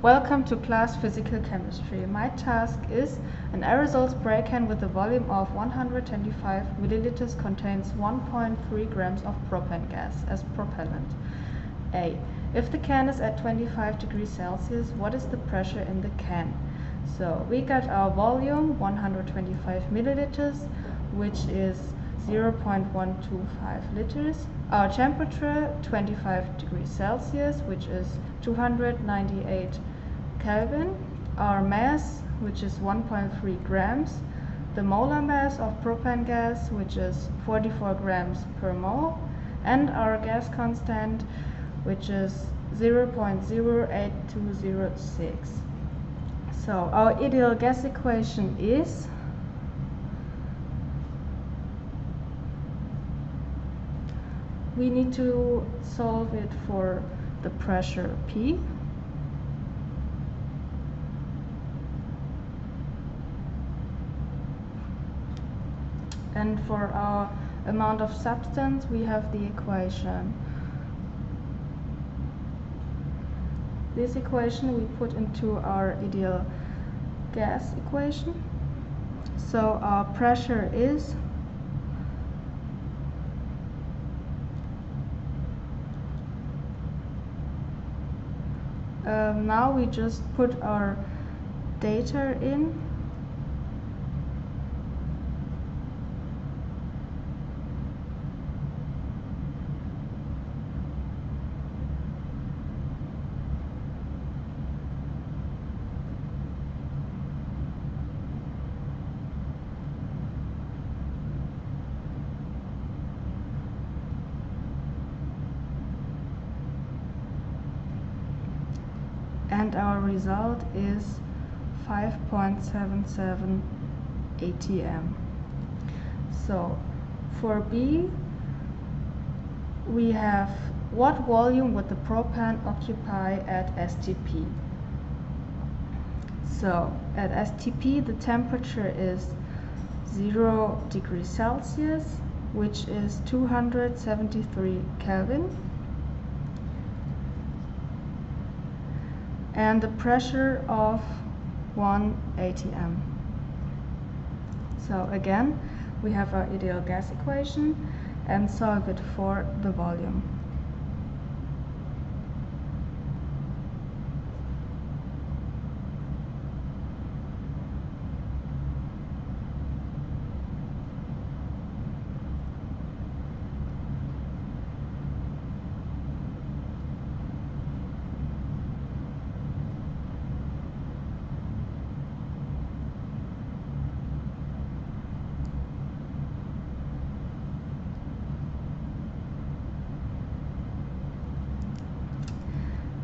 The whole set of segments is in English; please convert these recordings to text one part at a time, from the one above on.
Welcome to class Physical Chemistry. My task is an aerosol spray can with a volume of 125 milliliters contains 1.3 grams of propane gas as propellant. A. If the can is at 25 degrees Celsius, what is the pressure in the can? So we got our volume 125 milliliters, which is 0.125 liters. Our temperature 25 degrees Celsius, which is 298 Kelvin. Our mass, which is 1.3 grams. The molar mass of propane gas, which is 44 grams per mole. And our gas constant, which is 0.08206. So our ideal gas equation is we need to solve it for the pressure P. And for our amount of substance, we have the equation. This equation we put into our ideal gas equation. So our pressure is um, now we just put our data in and our result is 5.77 atm so for B we have what volume would the propane occupy at STP so at STP the temperature is 0 degrees Celsius which is 273 Kelvin and the pressure of 1 atm. So again, we have our ideal gas equation and solve it for the volume.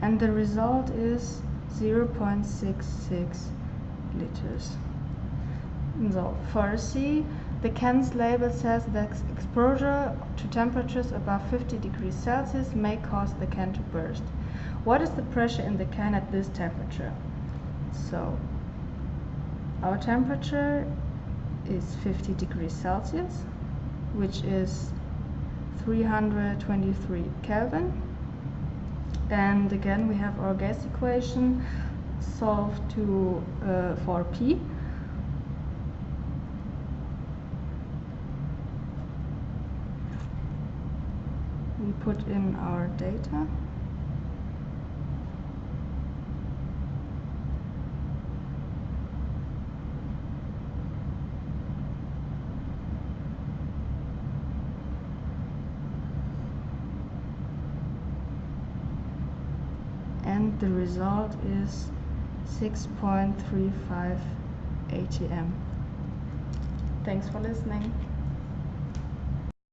And the result is 0.66 liters. So for C, the can's label says that exposure to temperatures above 50 degrees Celsius may cause the can to burst. What is the pressure in the can at this temperature? So our temperature is 50 degrees Celsius, which is 323 Kelvin and again we have our gas equation solved to uh, for P. We put in our data the result is 6.35 ATM. Thanks for listening.